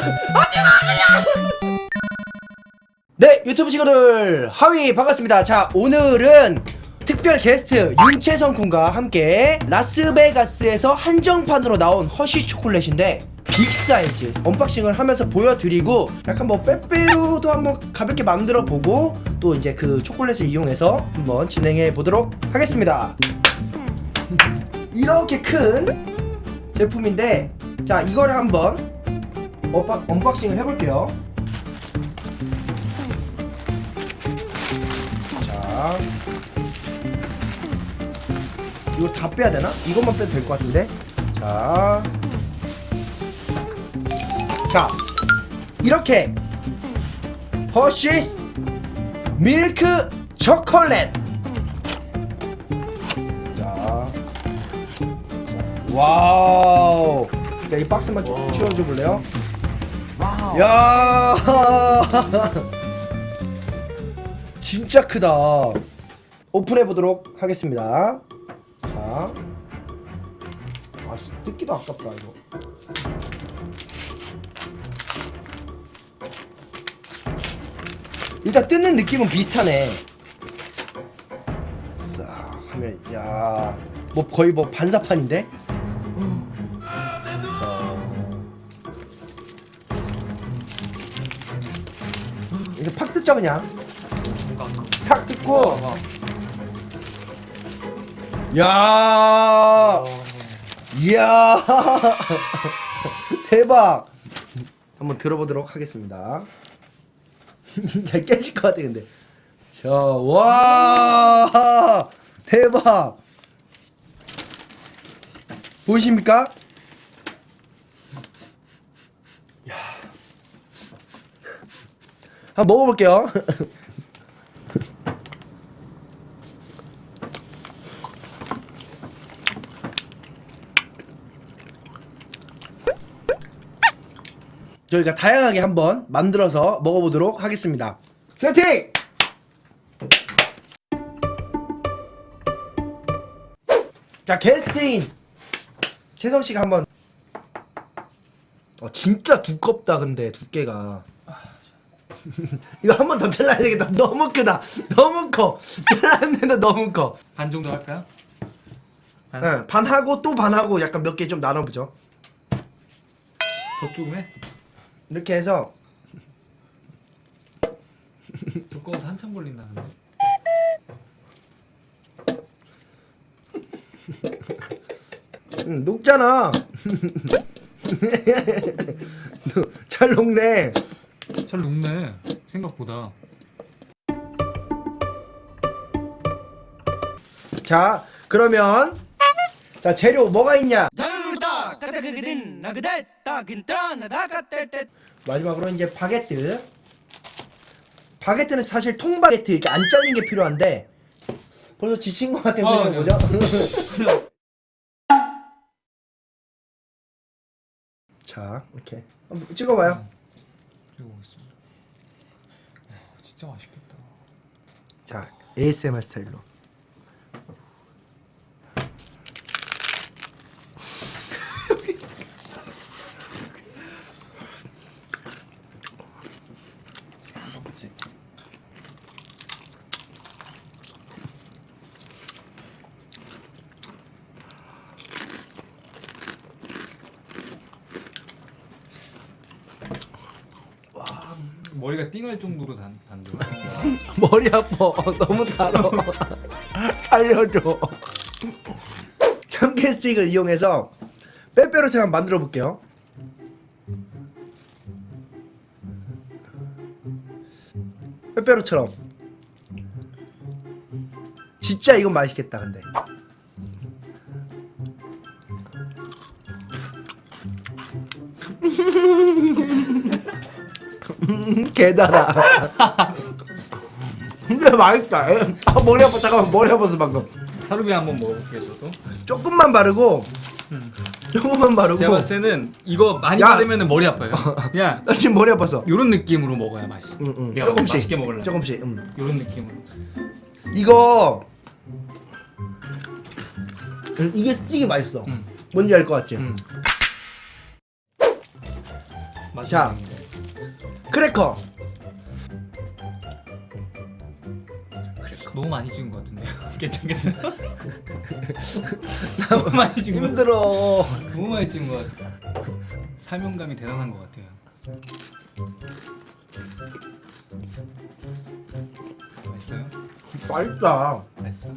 네 유튜브 친구들. Hi 반갑습니다. 자 오늘은 특별 게스트 윤채성 군과 함께 라스베가스에서 한정판으로 나온 허쉬 초콜릿인데 big size unboxing을 하면서 보여드리고 약간 뭐 빼빼로도 한번 가볍게 만들어 보고 또 이제 그 초콜릿을 이용해서 한번 진행해 보도록 하겠습니다. 이렇게 큰 제품인데 자 이거를 한번 unbox, unboxing을 해볼게요. 자. 이거 다 빼야 되나? 이것만 빼도 될 것 같은데? 자. 자. 이렇게. Hershey's milk chocolate 자, 자. Wow. 자, 이 박스만 쭉 치워줘 볼래요? 야. 진짜 크다. 오픈해 보도록 하겠습니다. 자. 아, 씨, 뜯기도 아깝다 이거. 일단 뜯는 느낌은 비슷하네. 싹 하면 야뭐 거의 뭐 반사판인데 이렇게 팍 뜯죠 그냥. 탁 뜯고. 야. 이야. 대박. 한번 들어보도록 하겠습니다. 잘 깨질 것 같아 근데. 자와. 대박. 보이십니까? 한번 먹어볼게요 저희가 다양하게 한번 만들어서 먹어보도록 하겠습니다. 세팅! 자 게스트인 채성 씨가 한번 어 진짜 두껍다 근데 두께가 이거 한 번 더 잘라야 되겠다. 너무 크다. 너무 커. 잘랐는데 너무 커. 반 정도 할까요? 반? 네, 반하고 또 반하고 약간 몇 개 좀 나눠보죠. 더 조금 해? 이렇게 해서. 두꺼워서 한참 걸린다는데. 응, 녹잖아. 잘 녹네 잘 녹네 생각보다. 자 그러면 자 재료 뭐가 있냐? 마지막으로 이제 바게트. 바게트는 사실 통바게트 이렇게 안 잘린 게 필요한데 벌써 지친 것 같은 어, 표정 네. 보죠 자 이렇게. 한번 찍어봐요 찍어보겠습니다. 와, 진짜 맛있겠다. 자 ASMR 스타일로 머리가 띵할 정도로 단, 단데 머리 아파. 너무 달아. 알려줘. 참깨 스틱을 이용해서 빼빼로티 한번 만들어 볼게요. 빼빼로처럼. 진짜 이건 맛있겠다 근데 개달아 근데 맛있다. 아, 머리 아파. 잠깐만 머리 아파서 방금. 사루비 한번 먹어볼게요 저도. 조금만 바르고 조금만 바르고. 제가 봤을 때는 이거 많이 야. 바르면 머리 아파요. 그냥 나 지금 머리 아파서 요런 느낌으로 먹어야 맛있어. 응, 응. 내가 조금씩. 맛있게 먹으려면 조금씩 응. 요런 느낌으로. 이거 음, 이게 스틱이 맛있어. 응. 뭔지 알 것 같지? 응. 자 크래커 너무 많이 찍은 것 같은데요. 괜찮겠어요? 너무 많이 찍은 것 같아. 힘들어 너무 많이 찍은 것 같아. 사명감이 대단한 것 같아요. 맛있어요? 맛있다 맛있어.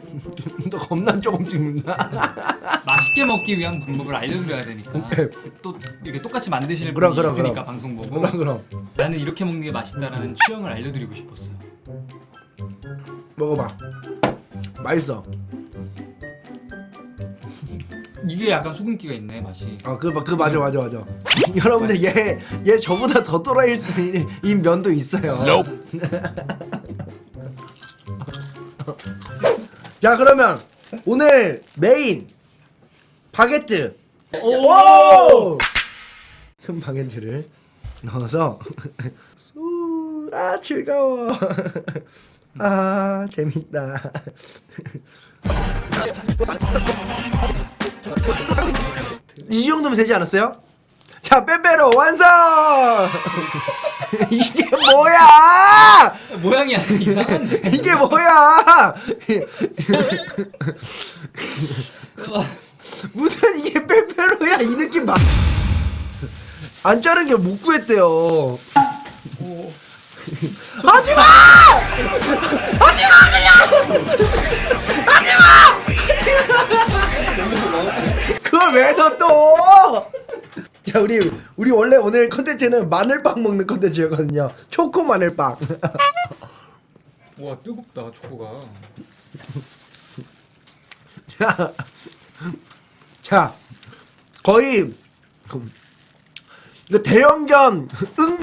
너 겁나 조금 찍는다 맛있게 먹기 위한 방법을 알려드려야 되니까 오케이. 또 이렇게 똑같이 만드시는 그럼, 분이 그럼, 있으니까 그럼. 방송 보고 그럼 그럼 나는 이렇게 먹는 게 맛있다라는 취향을 알려드리고 싶었어요. 먹어봐 맛있어 이게 약간 소금기가 있네 맛이. 아그 그 맞아 맞아 맞아 여러분들 얘 얘 저보다 더 또라이일 수 있는 이 면도 있어요 자 그러면 오늘 메인 바게트. 오! 큰 바게트를 넣어서 수- 아 즐거워. 아 재밌다. 이 정도면 되지 않았어요? 자 빼빼로 완성! 이게 뭐야? 모양이 약간 이상한데. 이게 뭐야 무슨 이게 빼빼로야 이 느낌 봐. 안 자른 게 못 구했대요. 하지마! 하지마 그냥! 하지마! 그걸 왜 넣어 또? 자 우리 우리 원래 오늘 컨텐츠는 마늘빵 먹는 컨텐츠였거든요. 초코 마늘빵. 와 뜨겁다 초코가. 자, 자 거의 이거 대형견 응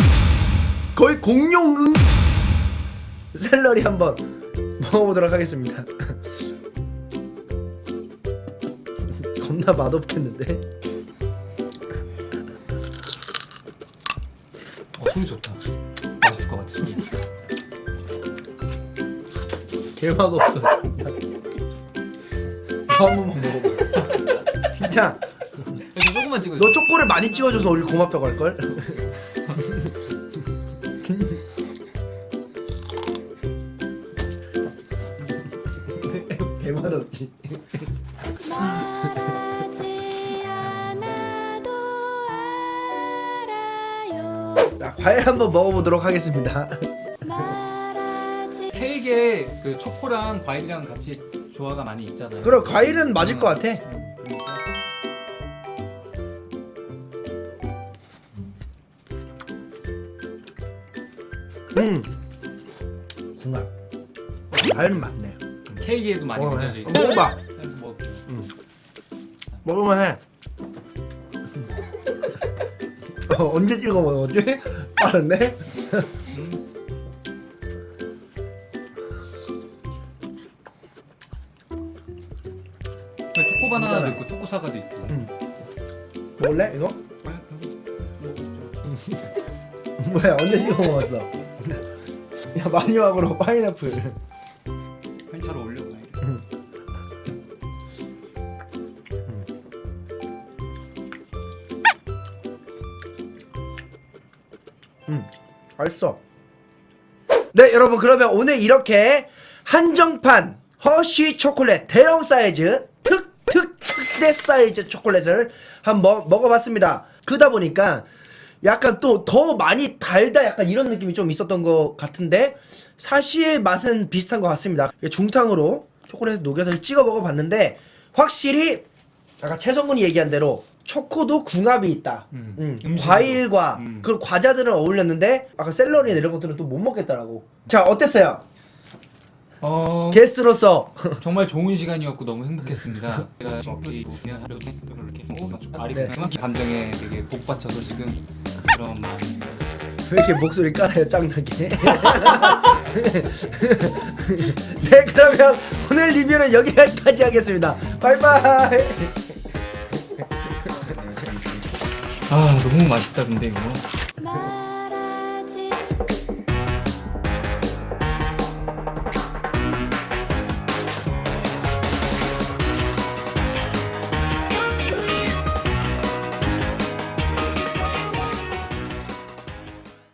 거의 공룡 응 샐러리 한번 먹어보도록 하겠습니다. 겁나 맛없겠는데? 어 소리 좋다. 맛있을 것 같아 소리. 개 맛없어. 너 한번 먹어봐. 그래서 조금만 찍어. 너 초코를 많이 찍어줘서 우리 고맙다고 할 걸. 알아요 자, 과일 한번 먹어보도록 하겠습니다. 케이크에 그 초코랑 과일이랑 같이 조화가 많이 있잖아요. 그럼 과일은 맞을 것 같아. 응, 음. 궁합. 과일은 맞네. 케이크에도 많이. 얹어져 있어. 먹어봐. 먹어볼게요. 먹으면 해. 어, 언제 찍어 먹었지? 빠른데? 초코 바나나도 괜찮아. 있고 초코 사과도 있고. 응. 먹을래 이거? 뭐야 언제 찍어 먹었어? 야 마지막으로 파인애플. 잘 어울려. 과일이. 음, 맛있어. 네, 여러분 그러면 오늘 이렇게 한정판 허쉬 초콜릿 대형 사이즈 특특 특대 사이즈 초콜릿을 한번 먹어봤습니다. 그러다 보니까 약간 또 더 많이 달다 약간 이런 느낌이 좀 있었던 것 같은데 사실 맛은 비슷한 것 같습니다. 중탕으로 초콜릿 녹여서 찍어 먹어봤는데 확실히 아까 최성군이 얘기한 대로 초코도 궁합이 있다. 음. 음, 음식으로. 과일과 음. 그 과자들은 어울렸는데 아까 샐러리 이런 것들은 또 못 먹겠다라고. 자 어땠어요? 어 게스트로서 정말 좋은 시간이었고 너무 행복했습니다. 제가 하루 이렇게 아리 네. 감정에 되게 복받쳐서 지금 그런 마음. 왜 이렇게 목소리 깔아요 짱나게? 네 그러면 오늘 리뷰는 여기까지 하겠습니다. 바이바이. 아 너무 맛있다 근데 이거. 말